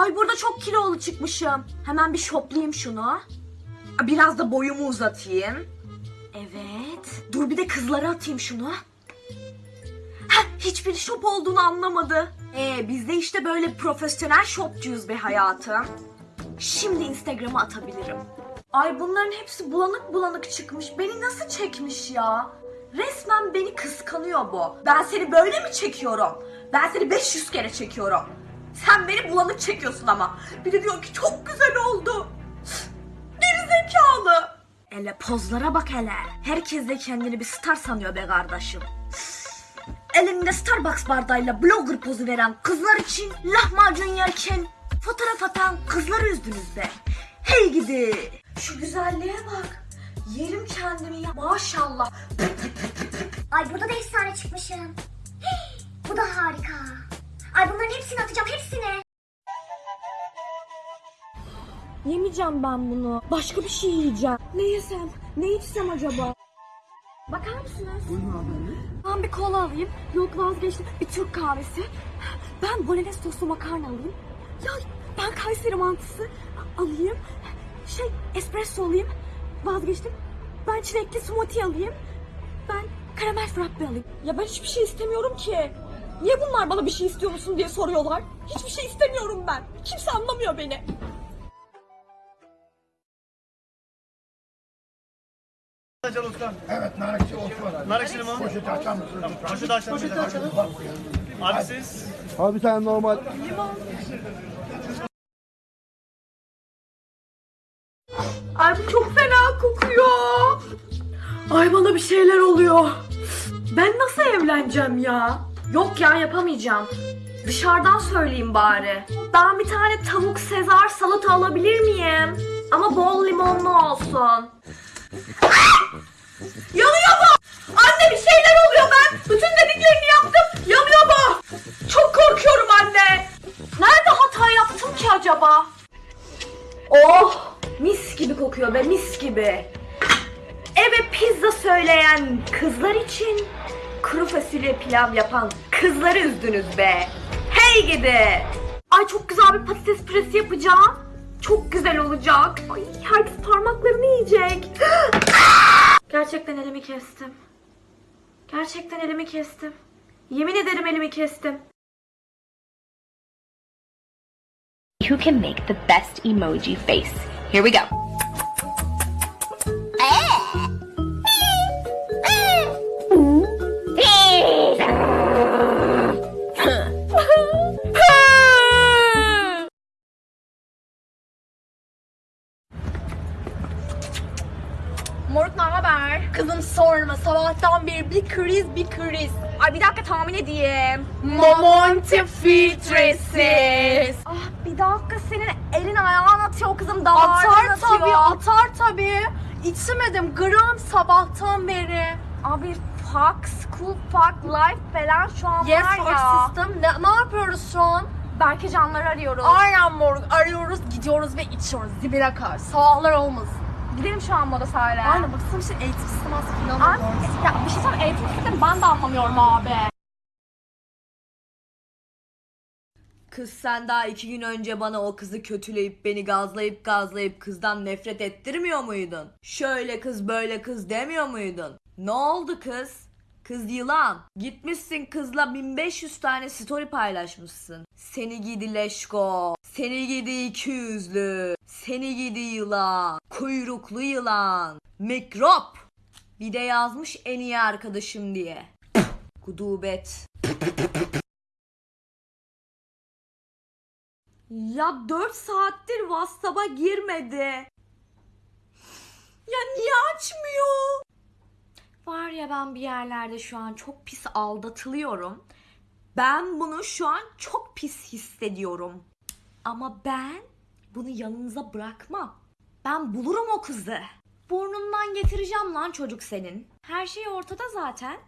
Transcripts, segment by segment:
Ay burada çok kilolu çıkmışım. Hemen bir şoplayayım şunu. Biraz da boyumu uzatayım. Evet. Dur bir de kızlara atayım şunu. Heh, hiçbir şop olduğunu anlamadı. Ee, biz de işte böyle profesyonel şopçuyuz be hayatım. Şimdi Instagram'a atabilirim. Ay bunların hepsi bulanık bulanık çıkmış. Beni nasıl çekmiş ya? Resmen beni kıskanıyor bu. Ben seni böyle mi çekiyorum? Ben seni 500 kere çekiyorum. Sen beni bulanık çekiyorsun ama. Bir de diyor ki çok güzel oldu. Geri zekalı. Hele pozlara bak hele. Herkes de kendini bir star sanıyor be kardeşim. Elinde Starbucks bardağıyla blogger pozu veren kızlar için lahmacun yerken fotoğraf atan kızları üzdünüz be. Hey gidi. Şu güzelliğe bak. Yerim kendimi ya. Maşallah. Ay burada da efsane çıkmışım. Hey, bu da harika. Ay bunların hepsini atacağım hepsini. Yemeyeceğim ben bunu. Başka bir şey yiyeceğim. Ne yesem? Ne içsem acaba? Bakar mısınız? Ben bir kola alayım. Yok vazgeçtim. Bir Türk kahvesi. Ben bolognese soslu makarna alayım. Ya ben Kayseri mantısı alayım. Şey espresso alayım. Vazgeçtim. Ben çilekli smoothie alayım. Ben karamel frappe alayım. Ya ben hiçbir şey istemiyorum ki. Niye bunlar bana bir şey istiyor musun diye soruyorlar? Hiçbir şey istemiyorum ben. Kimse anlamıyor beni. Açalım usta. Evet, narikçi Osman. Nar ekşili mi? Poşeti açar mısın? Poşeti açalım. Poşeti açalım. Abi siz? Abi bir tane normal. Ay bu çok fena kokuyor. Ay bana bir şeyler oluyor. Ben nasıl evleneceğim ya? Yok ya yapamayacağım. Dışarıdan söyleyeyim bari. Ben bir tane tavuk sezar salata alabilir miyim? Ama bol limonlu olsun. Yanıyor bu! Anne bir şeyler oluyor ben. Bütün dediklerini yaptım. Yanıyor bu. Çok korkuyorum anne. Nerede hata yaptım ki acaba? Oh! Mis gibi kokuyor be mis gibi. Eve pizza söyleyen kızlar için kuru fasulye pilav yapan kızları üzdünüz be. Hey gidi. Ay çok güzel bir patates püresi yapacağım. Çok güzel olacak. Ay herkes parmaklarını yiyecek. Gerçekten elimi kestim. Gerçekten elimi kestim. Yemin ederim elimi kestim. who can make the best emoji face. Here we go. Moruk ne haber? Kızım sorma sabahtan beri bir kriz bir kriz. Ay bir dakika tahmin edeyim. Momonti filtresiz. Ah bir dakika senin elin ayağın atıyor kızım damardan Atar tabii, atar tabii. İçmedim gram sabahtan beri. Abi fuck, school fuck, life falan şu an Yes var ya. system. Ne, ne yapıyoruz şu an? Berke canları arıyoruz. Aynen moruk. Arıyoruz, gidiyoruz ve içiyoruz. Dibine kadar. Sabahlar olmasın. Gidelim şu an moda sahile. Aynen baksana işte eğitim sistemi aslında inanılmaz. ya bir şey söyleyeyim eğitim sistemi ben de anlamıyorum abi. Kız sen daha iki gün önce bana o kızı kötüleyip beni gazlayıp gazlayıp kızdan nefret ettirmiyor muydun? Şöyle kız böyle kız demiyor muydun? Ne oldu kız? Kız yılan. Gitmişsin kızla 1500 tane story paylaşmışsın. Seni gidi leşko. Seni gidi iki yüzlü. Seni gidi yılan. Kuyruklu yılan. Mikrop. Bir de yazmış en iyi arkadaşım diye. Gudubet. Ya 4 saattir WhatsApp'a girmedi. Ya niye açmıyor? Var ya ben bir yerlerde şu an çok pis aldatılıyorum. Ben bunu şu an çok pis hissediyorum. Ama ben bunu yanınıza bırakmam. Ben bulurum o kızı. Burnundan getireceğim lan çocuk senin. Her şey ortada zaten.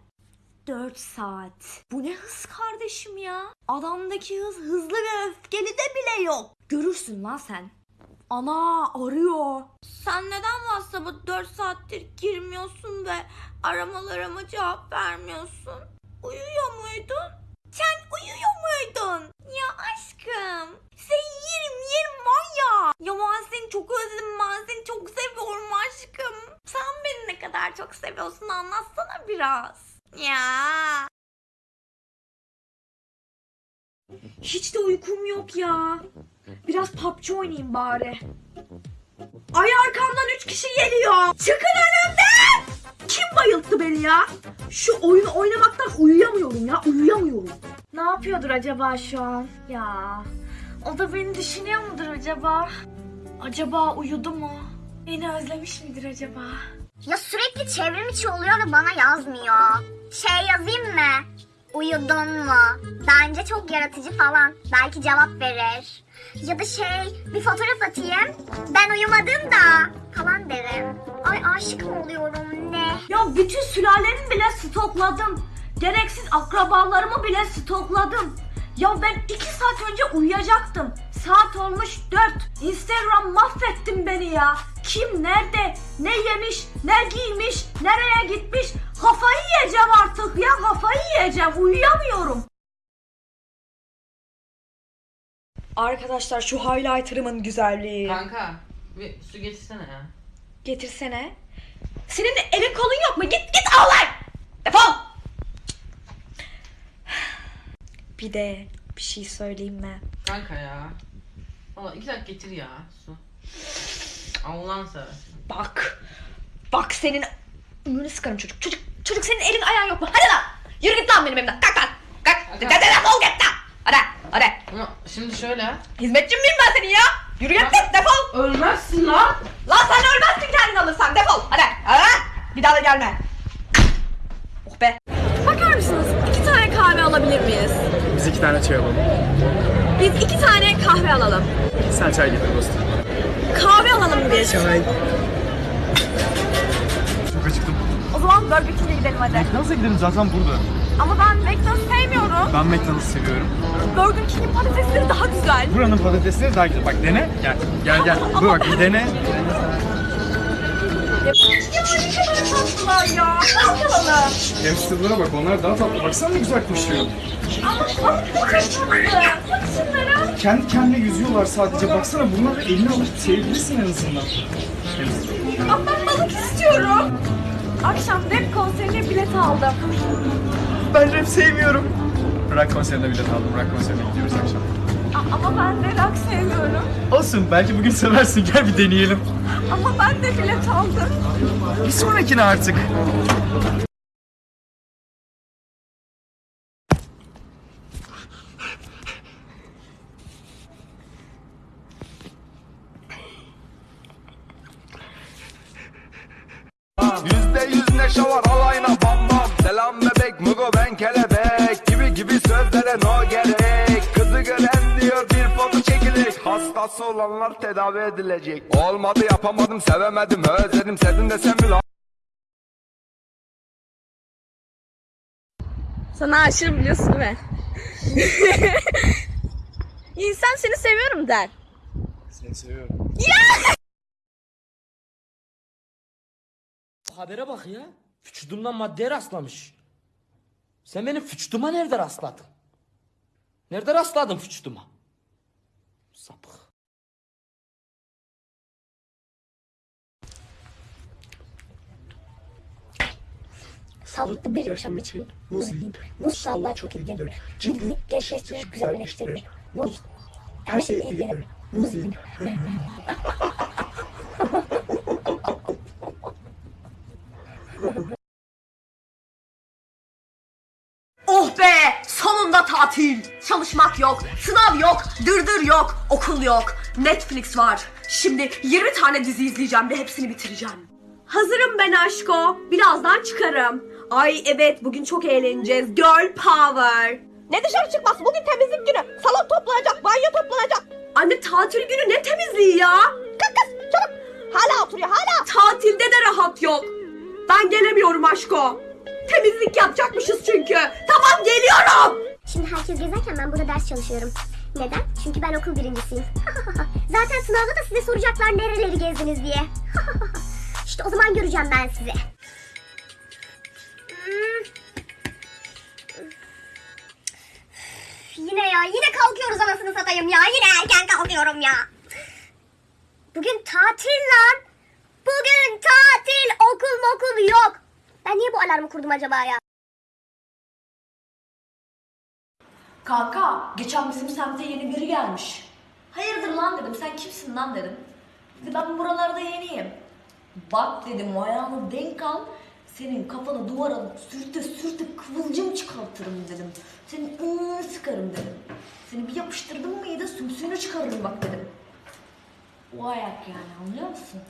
4 saat. Bu ne hız kardeşim ya? Adamdaki hız hızlı ve öfkeli de bile yok. Görürsün lan sen. Ana arıyor. Sen neden WhatsApp'a 4 saattir girmiyorsun ve aramalarıma cevap vermiyorsun? Uyuyor muydun? Sen uyuyor muydun? Ya aşkım. Sen yerim yerim var ya. Ya ben seni çok özledim. Ben seni çok seviyorum aşkım. Sen beni ne kadar çok seviyorsun anlatsana biraz. Ya. Hiç de uykum yok ya. Biraz PUBG oynayayım bari. Ay arkamdan üç kişi geliyor. Çıkın önümden. Kim bayılttı beni ya? Şu oyunu oynamaktan uyuyamıyorum ya. Uyuyamıyorum. Ne yapıyordur acaba şu an? Ya. O da beni düşünüyor mudur acaba? Acaba uyudu mu? Beni özlemiş midir acaba? Ya sürekli çevrim içi oluyor ve bana yazmıyor. Şey yazayım mı? Uyudun mu? Bence çok yaratıcı falan. Belki cevap verir. Ya da şey bir fotoğraf atayım. Ben uyumadım da falan derim. Ay aşık mı oluyorum ne? Ya bütün sülalemi bile stokladım. Gereksiz akrabalarımı bile stokladım. Ya ben iki saat önce uyuyacaktım. Saat olmuş dört. Instagram mahvettin beni ya. Kim nerede, ne yemiş, ne giymiş, nereye gitmiş. Kafayı yiyeceğim artık ya yiyeceğim. Uyuyamıyorum. Arkadaşlar şu highlighter'ımın güzelliği. Kanka bir su getirsene ya. Getirsene. Senin de elin kolun yok mu? Git git al lan. Defol. Bir de bir şey söyleyeyim mi? Kanka ya. Valla iki dakika getir ya su. Allah'ın seversen. Bak. Bak senin ümrünü sıkarım çocuk. Çocuk çocuk senin elin ayağın yok mu? Hadi lan. Yürü git lan benim evimden. Kalk lan. Kalk. Defol git lan. Hadi. Hadi. Ama şimdi şöyle. Hizmetçin miyim ben senin ya? Yürü git git defol. Ölmezsin lan. Lan sen ölmezsin kendin alırsan defol. Hadi. Hadi. Bir daha da gelme. Oh be. Bakar mısınız? İki tane kahve alabilir miyiz? Biz iki tane çay alalım. Biz iki tane kahve alalım. Sen çay getir dostum. Kahve alalım biz. Çay. Zaman King'e gidelim hadi. Nasıl gidelim zaten burada. Ama ben McDonald's sevmiyorum. Ben McDonald's seviyorum. Burger King'in patatesleri daha güzel. Buranın patatesleri daha güzel. Bak dene. Gel. Gel gel. Dur bak bir dene. Tatlılar ya. Ne yapalım? Hamsterlara bak onlar daha tatlı. Baksana ne güzel koşuyor. Kendi kendine yüzüyorlar sadece. Baksana bunları eline alıp sevgilisin en azından. Ama ben balık istiyorum. Akşam rap konserine bilet aldım. Ben rap sevmiyorum. Rock konserine bilet aldım. Rock konserine gidiyoruz akşam. A- ama ben de rock sevmiyorum. Olsun belki bugün seversin. Gel bir deneyelim. Ama ben de bilet aldım. Bir sonrakine artık. Neşe var alayına bam bam. Selam bebek mugo ben kelebek. Gibi gibi sözlere no gerek. Kızı gören diyor bir foto çekilecek Hastası olanlar tedavi edilecek. Olmadı yapamadım sevemedim özledim. Sevdim desem lan Sana aşığım biliyorsun mi? İnsan seni seviyorum der. Seni seviyorum. Habere bak ya. Vücudumdan maddeye rastlamış. Sen benim vücuduma nerede rastladın? Nerede rastladın vücuduma? Sapık. Sağlıklı bir yaşam için muz yiyin. Muz sağlığa çok iyi gelir. Cildini gençleştirir, güzelleştirir. Muz her şeye iyi gelir. Muz yiyin. Oh be! Sonunda tatil. Çalışmak yok, sınav yok, dırdır yok, okul yok. Netflix var. Şimdi 20 tane dizi izleyeceğim ve hepsini bitireceğim. Hazırım ben aşko. Birazdan çıkarım. Ay evet bugün çok eğleneceğiz. Girl power. Ne dışarı çıkmaz? Bugün temizlik günü. Salon toplanacak, banyo toplanacak. Anne tatil günü ne temizliği ya? Kalk kız çabuk. Hala oturuyor hala. Tatilde de rahat yok. Ben gelemiyorum aşko. Temizlik yapacakmışız çünkü. Tamam geliyorum. Şimdi herkes gezerken ben burada ders çalışıyorum. Neden? Çünkü ben okul birincisiyim. Zaten sınavda da size soracaklar nereleri gezdiniz diye. işte o zaman göreceğim ben sizi. Hmm. Yine ya, yine kalkıyoruz anasını satayım ya. Yine erken kalkıyorum ya. Bugün tatil lan. Bugün tatil okul mokul yok. Ben niye bu alarmı kurdum acaba ya? Kanka geçen bizim semte yeni biri gelmiş. Hayırdır lan dedim sen kimsin lan dedim. Dedi ben buralarda yeniyim. Bak dedim ayağını denk al. Senin kafanı duvara sürte sürte kıvılcım çıkartırım dedim. Senin ıı sıkarım dedim. Seni bir yapıştırdım mıydı sümsüğünü çıkarırım bak dedim. O ayak yani anlıyor musun?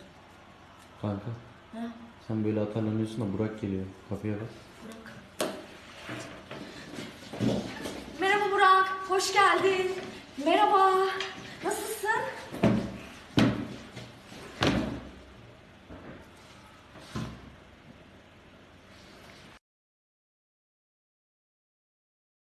Kanka. Ha? Sen böyle atarlanıyorsun da Burak geliyor. Kapıya bak. Burak, hoş geldin. Merhaba?